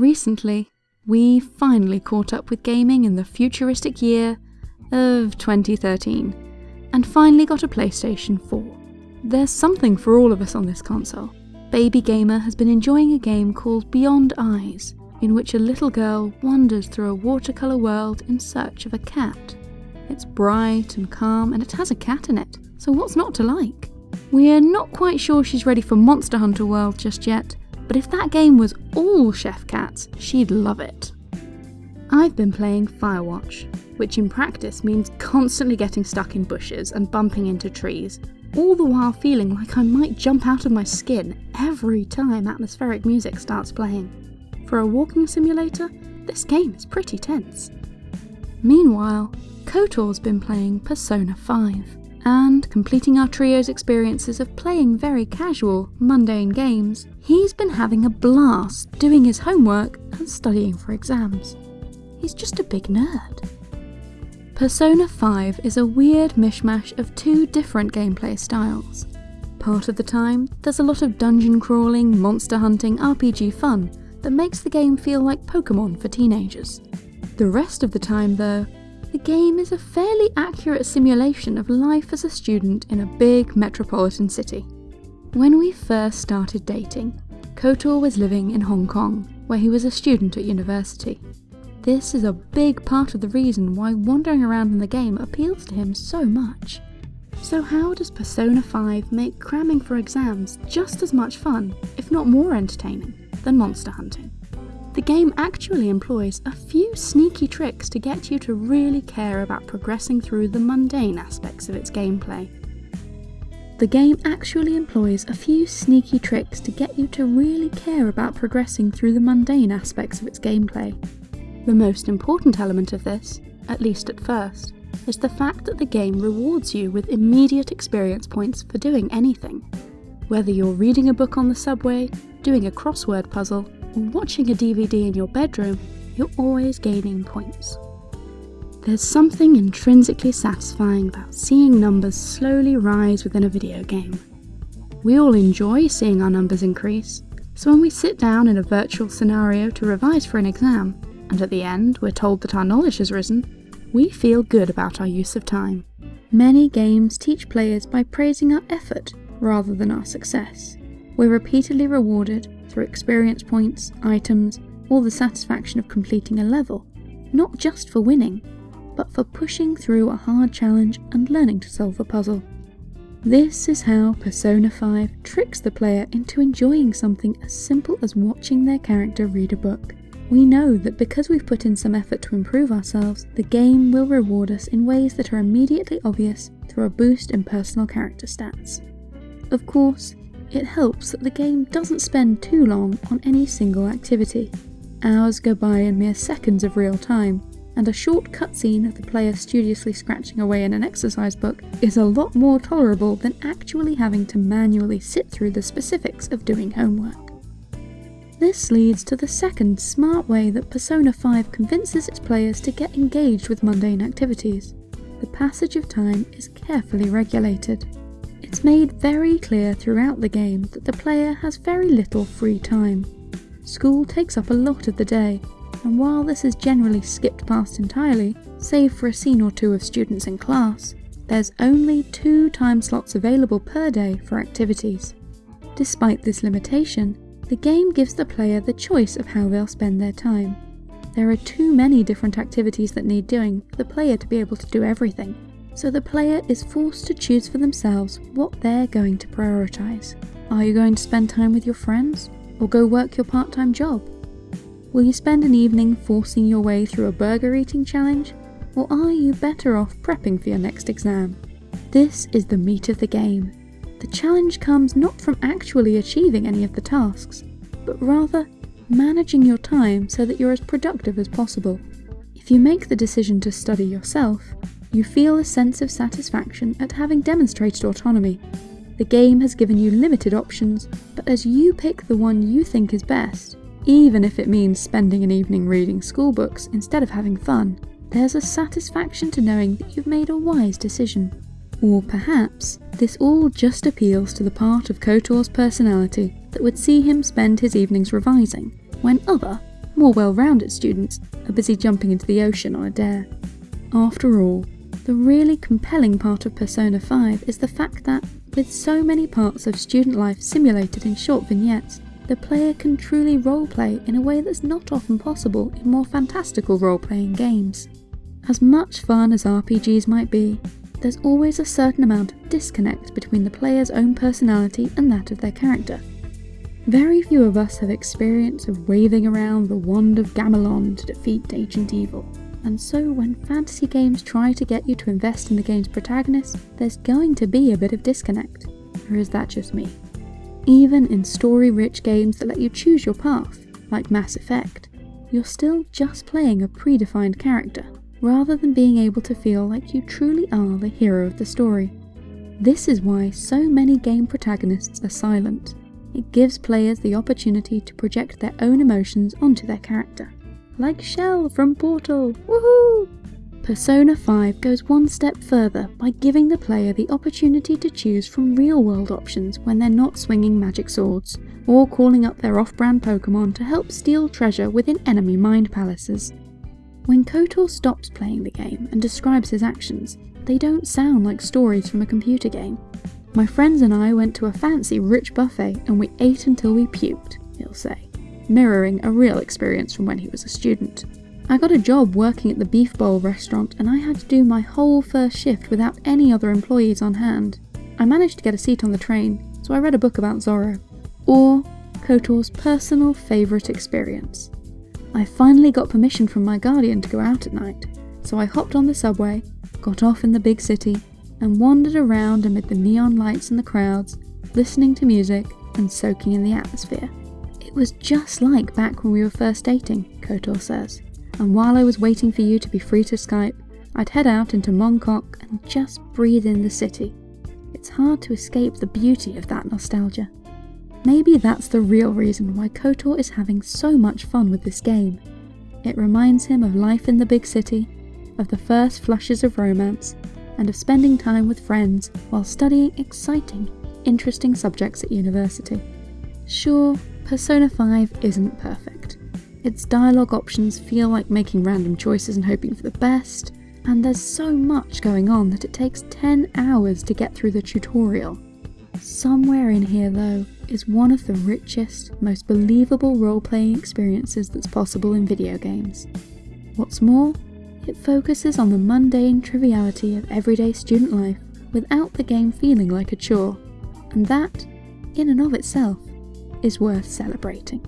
Recently, we finally caught up with gaming in the futuristic year of 2013 and finally got a PlayStation 4. There's something for all of us on this console. Baby Gamer has been enjoying a game called Beyond Eyes, in which a little girl wanders through a watercolour world in search of a cat. It's bright and calm and it has a cat in it, so what's not to like? We're not quite sure she's ready for Monster Hunter World just yet, but if that game was all Chef Cats, she'd love it. I've been playing Firewatch, which in practice means constantly getting stuck in bushes and bumping into trees, all the while feeling like I might jump out of my skin every time atmospheric music starts playing. For a walking simulator, this game is pretty tense. Meanwhile, KOTOR's been playing Persona 5, and completing our trio's experiences of playing very casual, mundane games, he's been having a blast doing his homework and studying for exams. He's just a big nerd. Persona 5 is a weird mishmash of two different gameplay styles. Part of the time, there's a lot of dungeon crawling, monster hunting, RPG fun that makes the game feel like Pokemon for teenagers. The rest of the time, though, the game is a fairly accurate simulation of life as a student in a big metropolitan city. When we first started dating, KOTOR was living in Hong Kong, where he was a student at university. This is a big part of the reason why wandering around in the game appeals to him so much. So how does Persona 5 make cramming for exams just as much fun, if not more entertaining, than monster hunting? The game actually employs a few sneaky tricks to get you to really care about progressing through the mundane aspects of its gameplay. The game actually employs a few sneaky tricks to get you to really care about progressing through the mundane aspects of its gameplay. The most important element of this, at least at first, is the fact that the game rewards you with immediate experience points for doing anything. Whether you're reading a book on the subway, doing a crossword puzzle, watching a DVD in your bedroom, you're always gaining points. There's something intrinsically satisfying about seeing numbers slowly rise within a video game. We all enjoy seeing our numbers increase, so when we sit down in a virtual scenario to revise for an exam, and at the end we're told that our knowledge has risen, we feel good about our use of time. Many games teach players by praising our effort rather than our success. We're repeatedly rewarded through experience points, items, or the satisfaction of completing a level, not just for winning, but for pushing through a hard challenge and learning to solve a puzzle. This is how Persona 5 tricks the player into enjoying something as simple as watching their character read a book. We know that because we've put in some effort to improve ourselves, the game will reward us in ways that are immediately obvious through a boost in personal character stats. Of course, it helps that the game doesn't spend too long on any single activity. Hours go by in mere seconds of real time, and a short cutscene of the player studiously scratching away in an exercise book is a lot more tolerable than actually having to manually sit through the specifics of doing homework. This leads to the second smart way that Persona 5 convinces its players to get engaged with mundane activities. The passage of time is carefully regulated. It's made very clear throughout the game that the player has very little free time. School takes up a lot of the day, and while this is generally skipped past entirely, save for a scene or two of students in class, there's only two time slots available per day for activities. Despite this limitation, the game gives the player the choice of how they'll spend their time. There are too many different activities that need doing for the player to be able to do everything, so the player is forced to choose for themselves what they're going to prioritise. Are you going to spend time with your friends, or go work your part-time job? Will you spend an evening forcing your way through a burger eating challenge, or are you better off prepping for your next exam? This is the meat of the game, the challenge comes not from actually achieving any of the tasks, but rather managing your time so that you're as productive as possible. If you make the decision to study yourself, you feel a sense of satisfaction at having demonstrated autonomy. The game has given you limited options, but as you pick the one you think is best, even if it means spending an evening reading school books instead of having fun, there's a satisfaction to knowing that you've made a wise decision. Or perhaps this all just appeals to the part of KOTOR's personality that would see him spend his evenings revising, when other, more well-rounded students are busy jumping into the ocean on a dare. After all, the really compelling part of Persona 5 is the fact that, with so many parts of student life simulated in short vignettes, the player can truly roleplay in a way that's not often possible in more fantastical role-playing games. As much fun as RPGs might be, there's always a certain amount of disconnect between the player's own personality and that of their character. Very few of us have experience of waving around the wand of Gamelon to defeat ancient evil, and so when fantasy games try to get you to invest in the game's protagonist, there's going to be a bit of disconnect. Or is that just me? Even in story-rich games that let you choose your path, like Mass Effect, you're still just playing a predefined character, rather than being able to feel like you truly are the hero of the story. This is why so many game protagonists are silent. It gives players the opportunity to project their own emotions onto their character. Like Chell from Portal, woohoo! Persona 5 goes one step further by giving the player the opportunity to choose from real-world options when they're not swinging magic swords, or calling up their off-brand Pokemon to help steal treasure within enemy mind palaces. When KOTOR stops playing the game and describes his actions, they don't sound like stories from a computer game. My friends and I went to a fancy rich buffet and we ate until we puked, he'll say, mirroring a real experience from when he was a student. I got a job working at the Beef Bowl restaurant and I had to do my whole first shift without any other employees on hand. I managed to get a seat on the train, so I read a book about Zorro. Or KOTOR's personal favourite experience. I finally got permission from my guardian to go out at night, so I hopped on the subway, got off in the big city, and wandered around amid the neon lights and the crowds, listening to music and soaking in the atmosphere. It was just like back when we were first dating, KOTOR says and while I was waiting for you to be free to Skype, I'd head out into Mongkok and just breathe in the city. It's hard to escape the beauty of that nostalgia. Maybe that's the real reason why KOTOR is having so much fun with this game. It reminds him of life in the big city, of the first flushes of romance, and of spending time with friends while studying exciting, interesting subjects at university. Sure, Persona 5 isn't perfect. Its dialogue options feel like making random choices and hoping for the best, and there's so much going on that it takes 10 hours to get through the tutorial. Somewhere in here though is one of the richest, most believable role-playing experiences that's possible in video games. What's more, it focuses on the mundane triviality of everyday student life without the game feeling like a chore, and that, in and of itself, is worth celebrating.